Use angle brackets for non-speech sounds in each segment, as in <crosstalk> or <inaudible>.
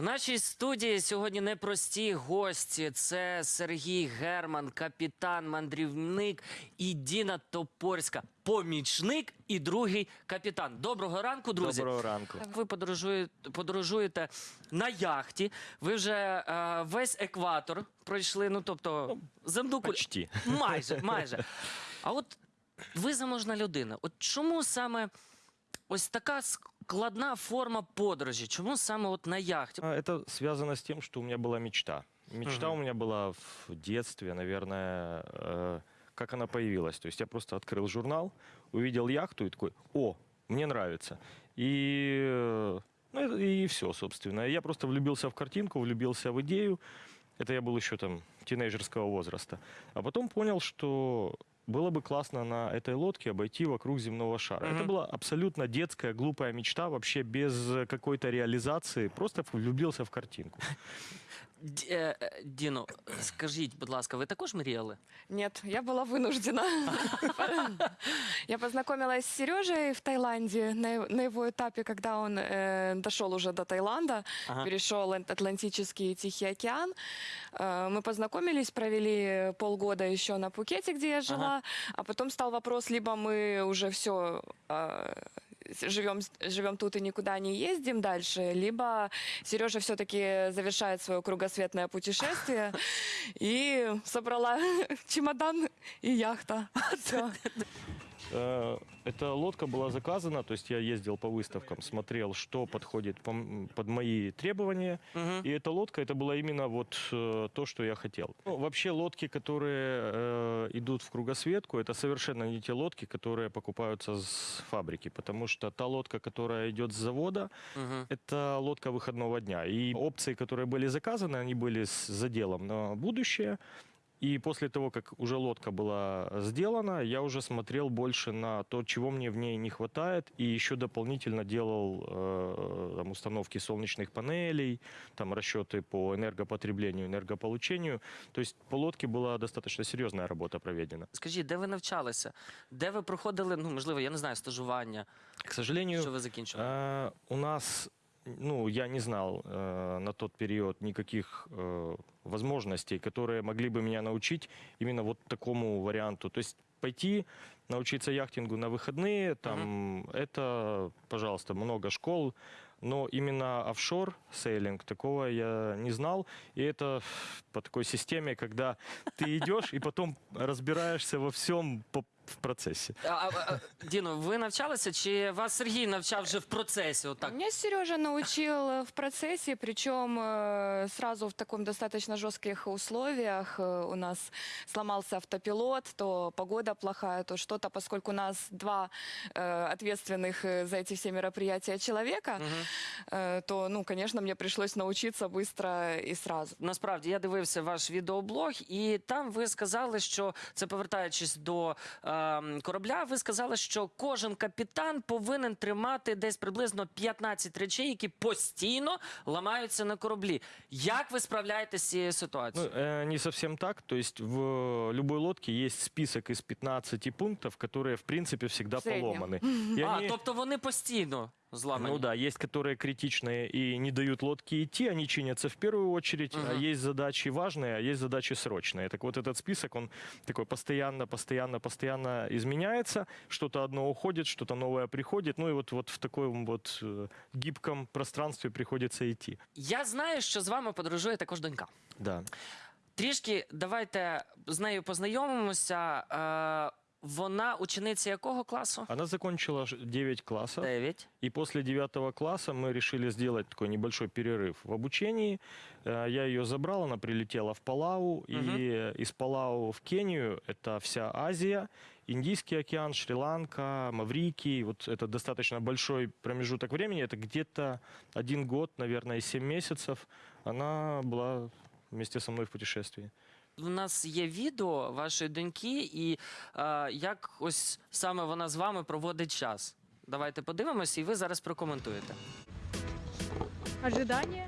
В нашій студії сьогодні непрості гості. Це Сергій Герман, капітан, мандрівник і Діна Топорська, помічник і другий капітан. Доброго ранку, друзі. Доброго ранку. Ви подорожуєте, подорожуєте на яхті. Ви вже е, весь екватор пройшли. Ну тобто земну. Почти. Майже, майже. А от ви заможна людина. От чому саме ось така складна форма подорожі? Чому саме от на яхті? А, Это связано с тем, что у меня была мечта. Мечта Мгм. у меня была в детстве, наверное, э, как она появилась. То есть я просто открыл журнал, увидел яхту и такой, о, мне нравится. И, э, ну, это- и все, собственно. Я просто влюбился в картинку, влюбился в идею. Это я был еще там тинейджерского возраста. А потом понял, что было бы классно на этой лодке обойти вокруг земного шара. Мгм. Это была абсолютно детская, глупая мечта, вообще без какой-то реализации. Просто влюбился в картинку. <laughs> Д- е, е, Діно, скажіть, будь ласка, ви також мріяли? Нет, я была вынуждена. Я познакомилась с Сережей в Таиланде на, на его этапе, когда он э, дошел уже до Таиланда, Ага. перешел Ан- Атлантический и Тихий океан. Э, мы познакомились, провели полгода еще на Пукете, где я жила, а потом стал вопрос, либо мы уже все живем, живем тут и никуда не ездим дальше, либо Сережа все-таки завершает свое кругосветное путешествие <laughs> и собрала <laughs> чемодан и яхта. <laughs> Э, Эта лодка была заказана, то есть я ездил по выставкам, смотрел, что подходит под мои требования. Мгм. И эта лодка, это было именно вот э, то, что я хотел. Ну, вообще лодки, которые э, идут в кругосветку, это совершенно не те лодки, которые покупаются с фабрики, потому что та лодка, которая идет с завода, Мгм. это лодка выходного дня. И опции, которые были заказаны, они были с заделом на будущее. И после того, как уже лодка была сделана, я уже смотрел больше на то, чего мне в ней не хватает, и еще дополнительно делал э, там, установки солнечных панелей, там расчеты по энергопотреблению, энергополучению. То есть по лодке была достаточно серьезная работа проведена. Скажіть, де ви навчалися? Де ви проходили, ну, можливо, я не знаю, стажування, К сожалению, що ви закінчили? Э, у нас, ну, я не знал э, на тот период никаких э, возможностей, которые могли бы меня научить именно вот такому варианту. То есть пойти научиться яхтингу на выходные, там, это, пожалуйста, много школ, но именно офшор сейлинг такого я не знал. И это по такой системе, когда ты идешь и потом разбираешься во всем по- в процессе. А, а, а, Діно, ви навчалися, чи вас Сергій навчав вже в процесі? Отак? Меня Сережа научил э, в процессе, причем э, сразу в таком достаточно жестких условиях. Э, У нас сломался автопилот, то погода плохая, то что-то, поскольку у нас два э, ответственных э, за эти все мероприятия человека, Мгм. э, то, ну, конечно, мне пришлось научиться быстро и сразу. Насправді я дивився ваш відеоблог, і там ви сказали, що це повертаючись до ем, корабля, ви сказали, що кожен капітан повинен тримати десь приблизно 15 речей, які постійно ламаються на кораблі. Як ви справляєтеся з цією Ну, ситуацією? э, не совсем так. То есть в любой лодке есть список из 15 пунктов, которые, в принципе, всегда В среднем. поломаны. <laughs> И а, они- тобто вони постійно зламані. Ну да, есть которые критичные и не дают лодке идти, они чинятся в первую очередь, а Мгм. есть задачи важные, а есть задачи срочные. Так вот этот список, он такой постоянно, постоянно, постоянно изменяется, что-то одно уходит, что-то новое приходит, ну и вот, вот в таком вот э, гибком пространстве приходится идти. Я знаю, що з вами подорожує також донька. Да. Трішки давайте з нею познайомимося. Вона учениця якого класу? Она закончила ж- 9 классов. Дев'ять. И после девятого класса мы решили сделать такой небольшой перерыв в обучении. Э, Я ее забрал, она прилетела в Палау. И из Палау в Кению, это вся Азия, Индийский океан, Шри-Ланка, Маврикий. Вот это достаточно большой промежуток времени. Это где-то один год, наверное, и 7 месяцев. Она была вместе со мной в путешествии У нас є відео вашої доньки, і е, як ось саме вона з вами проводить час. Давайте подивимося, і ви зараз прокоментуєте. Ожидание.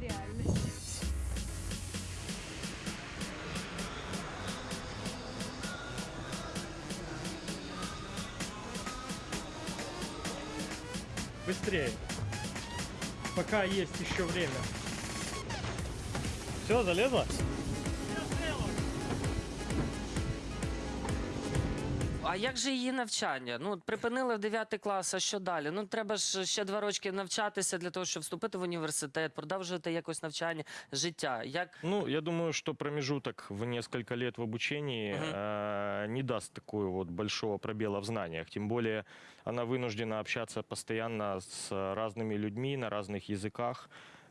Реальность. Быстрее. Пока есть еще время. Все, залезла? А як же її навчання? Ну, от припинили в 9 клас, а що далі? Ну, треба ж ще два рочки навчатися для того, щоб вступити в університет, продовжувати якось навчання, життя. Як Ну, я думаю, что промежуток в несколько лет в обучении Мгм. э, не даст такого вот большого пробела в знаниях. Тем более она вынуждена общаться постоянно с разными людьми на разных языках.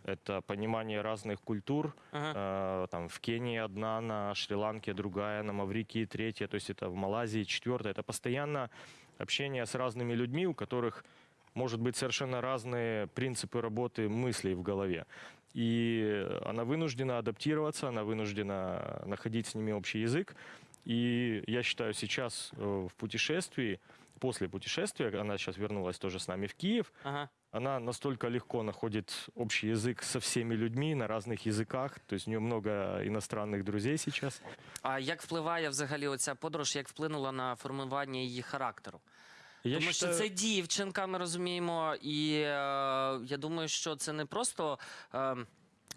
Это понимание разных культур. Ага. Э, там в Кении одна, на Шри-Ланке другая, на Маврикии третья, то есть это в Малайзии четвертая. Это постоянно общение с разными людьми, у которых может быть совершенно разные принципы работы мыслей в голове. И она вынуждена адаптироваться, она вынуждена находить с ними общий язык. И я считаю, сейчас э, в путешествии, после путешествия, она сейчас вернулась тоже с нами в Киев, ага. она настолько легко находит общий язык со всеми людьми на разных языках. То есть у нее много иностранных друзей сейчас. А як впливає взагалі оця подорож, як вплинула на формування її характеру? Я Тому считаю- що це дівчинка, ми розуміємо, і е, я думаю, що це не просто е,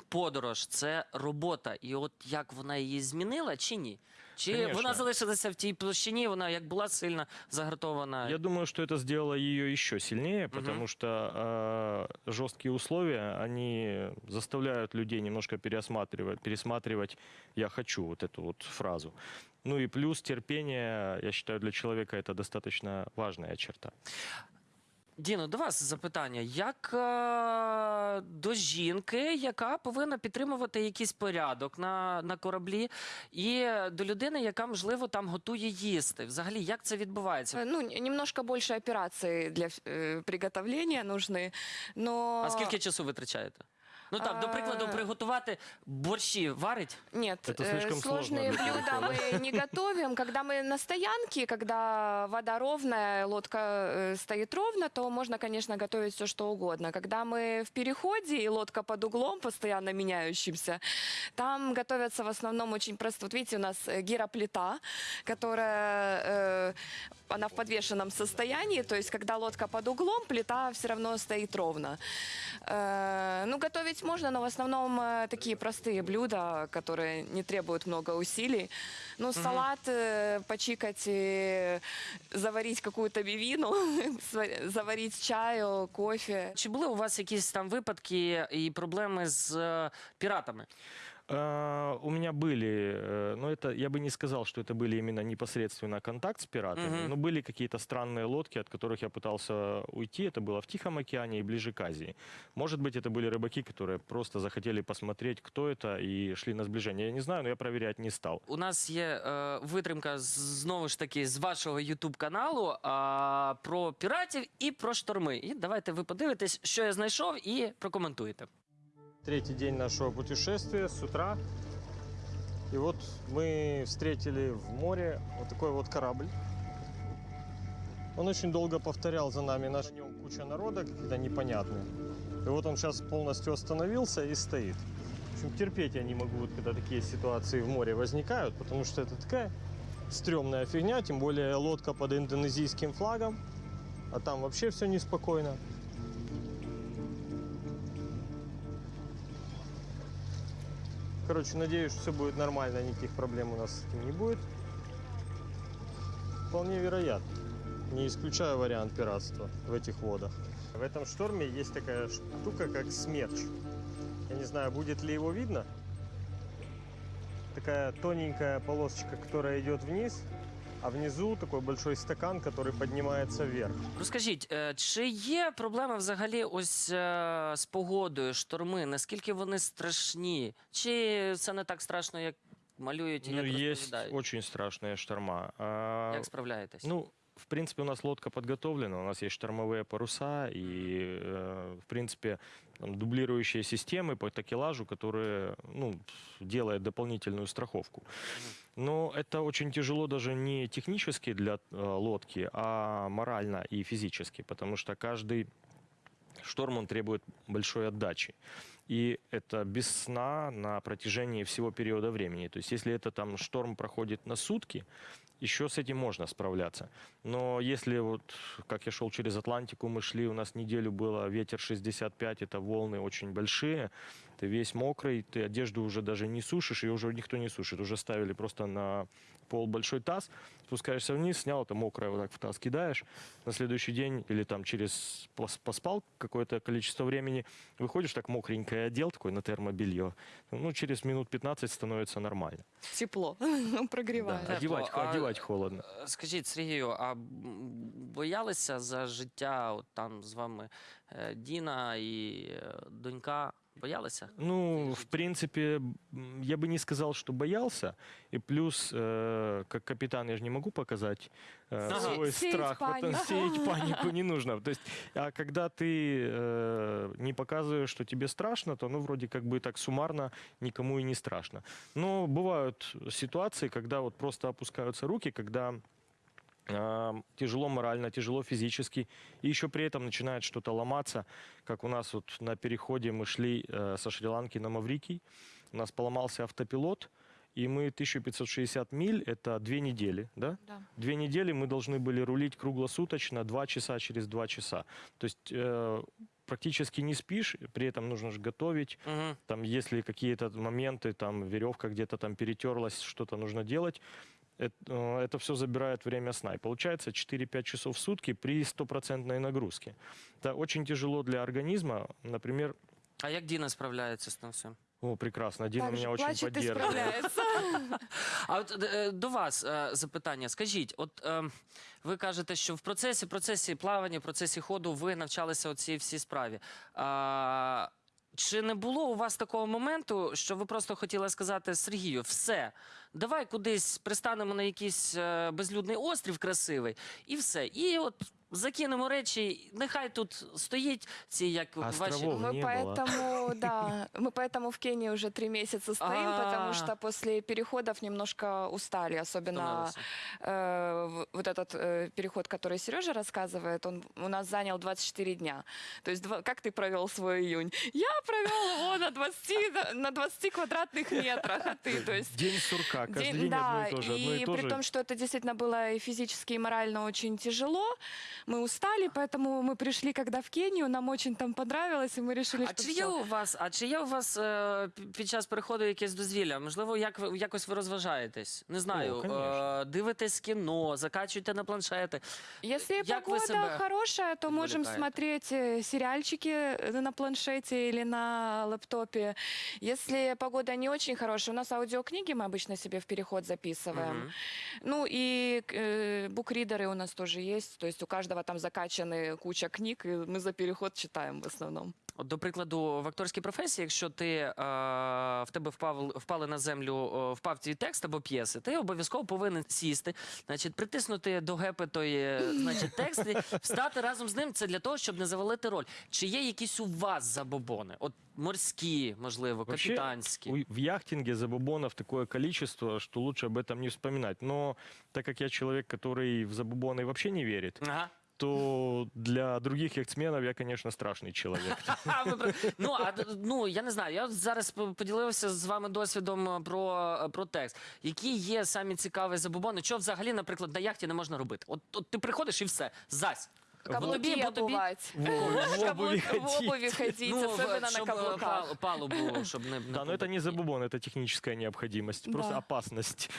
подорож, це робота. І от як вона її змінила чи ні? Чи Конечно. вона залишилася в тій площині, вона як була сильно загартована? Я думаю, что это сделало ее еще сильнее, потому что э, жесткие условия, они заставляют людей немножко пересматривать, пересматривать «я хочу» вот эту вот фразу. Ну и плюс терпение, я считаю, для человека это достаточно важная черта. Діно, до вас запитання. Як е, до жінки, яка повинна підтримувати якийсь порядок на, на кораблі, і до людини, яка, можливо, там готує їсти? Взагалі, як це відбувається? Э, Ну, н- немножко больше операций для э, приготовления нужны, но... А скільки часу витрачаєте? Ну так, до прикладу, А. приготувати борщі варить. Нет, Это э, слишком сложно сложные для блюда мы не готовим. Когда мы на стоянке, когда вода ровная, лодка э, стоит ровно, то можно, конечно, готовить все что угодно. Когда мы в переходе и лодка под углом, постоянно меняющимся, там готовятся в основном очень просто. Вот видите, у нас э, гироплита, которая э, она в подвешенном состоянии, то есть когда лодка под углом, плита все равно стоит ровно. Э, ну, готовить можно, но в основном э, такие простые блюда, которые не требуют много усилий. Ну, салат, э, почикать, и заварить какую-то бивину, <laughs> сва- заварить чаю, кофе. Чи були у вас якісь там випадки і проблеми з е, піратами? А, У меня были, э, но это я бы не сказал, что это были именно непосредственно контакт с пиратами, Мгм. но были какие-то странные лодки, от которых я пытался уйти. Это было в Тихом океане и ближе к Азии. Может быть, это были рыбаки, которые просто захотели посмотреть, кто это, и шли на сближение. Я не знаю, но я проверять не стал. У нас є е, витримка з- знову ж таки з вашого Ютуб каналу а, про піратів і про шторми. І давайте ви подивитесь, що я знайшов, і прокоментуєте. Третий день нашего путешествия с утра. И вот мы встретили в море вот такой вот корабль. Он очень долго повторял за нами. На нем куча народа, какие-то непонятные. И вот он сейчас полностью остановился и стоит. В общем, терпеть я не могу, вот когда такие ситуации в море возникают, потому что это такая стрёмная фигня, тем более лодка под индонезийским флагом, а там вообще все неспокойно. Короче, надеюсь, все будет нормально, никаких проблем у нас с этим не будет. Вполне вероятно. Не исключаю вариант пиратства в этих водах. В этом шторме есть такая штука, как смерч. Я не знаю, будет ли его видно. Такая тоненькая полосочка, которая идет вниз, а внизу такой большой стакан, который поднимается вверх. Розкажіть, е, чи є проблеми взагалі ось е, з погодою, шторми? Наскільки вони страшні? Чи це не так страшно, як малюють і Ну, як есть розповідають? очень страшные шторма. А, Як справляєтесь? Ну, в принципе, у нас лодка подготовлена, у нас есть штормовые паруса и, э, в принципе, там, дублирующие системы по такелажу, которые, ну, делают дополнительную страховку. Но это очень тяжело даже не технически для э, лодки, а морально и физически, потому что каждый шторм он требует большой отдачи. И это без сна на протяжении всего периода времени. То есть если это там шторм проходит на сутки, еще с этим можно справляться. Но если вот, как я шел через Атлантику, мы шли, у нас неделю было ветер 65, это волны очень большие, ты весь мокрый, ты одежду уже даже не сушишь, ее уже никто не сушит, уже ставили просто на пол большой таз, спускаешься вниз, снял, это мокрое, вот так в таз кидаешь, на следующий день или там через пос- поспал какое-то количество времени, выходишь так мокренькое одел, такой на термобелье, ну, через минут 15 становится нормально. Тепло, <laughs> прогревает. Да, одевать, Тепло, а- одевать холодно. Е, Скажіть, Сергію, а м, боялися за життя от там з вами е, Діна і е, донька? Боялися? Ну, в принципе, я бы не сказал, что боялся. И плюс, э, как капитан, я же не могу показать э, Ага. свой Сеять страх. Вот, панику. сеять <laughs> панику не нужно. То есть, а когда ты э, не показываешь, что тебе страшно, то, ну, вроде как бы так суммарно никому и не страшно. Но бывают ситуации, когда вот просто опускаются руки, когда тяжело морально, тяжело физически, и еще при этом начинает что-то ломаться, как у нас вот на переходе мы шли э, со Шри-Ланки на Маврикий, у нас поломался автопилот, и мы 1560 миль, это две недели, да? Да. Две недели мы должны были рулить круглосуточно, два часа через два часа. То есть э, практически не спишь, при этом нужно же готовить, Угу. там, если какие-то моменты, там, веревка где-то там перетерлась, что-то нужно делать, это, это все забирает время сна. И получается 4-5 часов в сутки при стопроцентной нагрузке. Это очень тяжело для организма. Например, А як Діна справляється з тим всім? о, прекрасно, Дина Так же меня очень плачет и поддерживает. <laughs> справляется. А от е, до вас е, запитання. Скажіть, от е, ви кажете, що в процесі, процесі плавання, в процесі ходу ви навчалися у цій всій справі. А, чи не було у вас такого моменту, що ви просто хотіли сказати Сергію, все, давай кудись пристанемо на якийсь е, безлюдний острів красивий, і все. І от закинемо речі, нехай тут стоїть ці як ваші. Островов. Мы не было. поэтому, да, <laughs> мы поэтому в Кении уже три месяца стоим, А. потому что после переходов немножко устали, особенно Втомилися. э, в- вот этот э, переход, который Сережа рассказывает, он у нас занял 24 дня. То есть два- как ты провел свой июнь? Я провел его на 20, на- на 20 квадратных метрах, а ты, то есть День сурка, каждый День- день да, одно и то же. Одно и и то при же. том, что это действительно было и физически, и морально очень тяжело, мы устали, поэтому мы пришли, когда в Кению, нам очень там понравилось, и мы решили, А что чи є всё. у вас, а чи є у вас е, пі- під час переходу якесь дозвілля? Можливо, як ви якось ви розважаєтесь? Не знаю, О, конечно. е, дивитесь кіно, закачуєте на планшети. Если Як вы погода себя хорошая, то можем отвлекаете? смотреть э, сериальчики э, на планшете или на лэптопе. Если погода не очень хорошая, у нас аудиокниги мы обычно себе в переход записываем. Мгм. Ну и э, букридеры у нас тоже есть, то есть у каждого там закачаны куча книг, и мы за переход читаем в основном. От, до прикладу, в акторській професії, якщо ти е, в тебе впав, впали на землю, е, впав твій текст або п'єси, ти обов'язково повинен сісти, значить, притиснути до гепи той е, значить, текст і встати разом з ним. Це для того, щоб не завалити роль. Чи є якісь у вас забобони? От морські, можливо, Вообще, капітанські. У- В яхтинге забубонов такое количество, что лучше об этом не вспоминать. Но так как я человек, который в забубоны вообще не верит, Ага. то для других яхтсменов я, конечно, страшный человек. <laughs> А, ви про- ну, а, д- ну, я не знаю. Я от зараз по- поділився з вами досвідом е, про, е, про текст. Які є самі цікаві забобони? Що взагалі, наприклад, на яхті не можна робити? От, от ти приходиш і все, зась. Каблуки бо тобі- обувать. В в обуви В обуви ходить. ходить, в- особенно на щоб, е, каблуках. пал- палубу, щоб не, не Да, но это не забубон, это техническая необходимость, просто Да. опасность.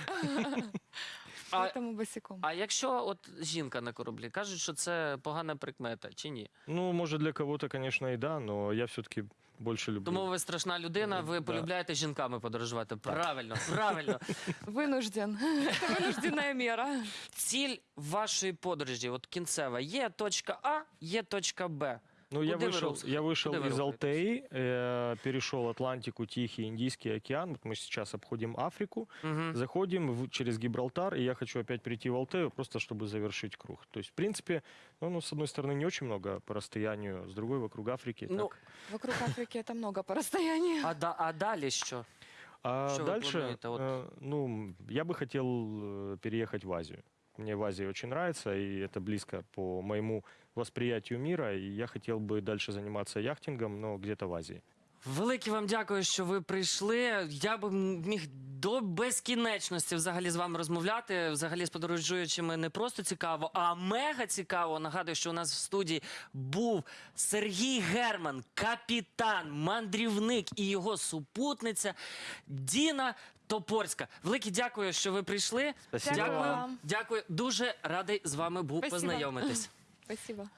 А, Поэтому босиком. а якщо от жінка на кораблі, кажуть, що це погана прикмета, чи ні? Ну, может, для кого-то, конечно, и да, но я все-таки больше люблю. Тому ви страшна людина, ви Да. полюбляєте жінками подорожувати. Правильно, правильно. Вынужден. Это вынужденная мера. Ціль вашої подорожі, от кінцева, є точка А, є точка Б. Ну, я вышел, я вышел из? Алтеи, э, перешел Атлантику, Тихий, Индийский океан. Вот мы сейчас обходим Африку, Угу. заходим в- через Гибралтар, и я хочу опять прийти в Алтею, просто чтобы завершить круг. То есть, в принципе, ну, ну, с одной стороны, не очень много по расстоянию, с другой вокруг Африки. Ну, так. Вокруг Африки это много по расстоянию. А, да, а далі що? А что дальше, э, ну, я бы хотел э, переехать в Азию. Мне в Азии очень нравится, и это близко по моему восприятию мира, и я хотел бы дальше заниматься яхтингом, но где-то в Азии. Велике вам дякую, що ви прийшли. Я би міг до безкінечності взагалі з вами розмовляти. Взагалі з подорожуючими не просто цікаво, а мега цікаво. Нагадую, що у нас в студії був Сергій Герман, капітан, мандрівник і його супутниця Діна Топорська. Велике дякую, що ви прийшли. Дякую Дякую, вам. дякую. Дуже радий з вами був Спасибо. познайомитись. Спасибо.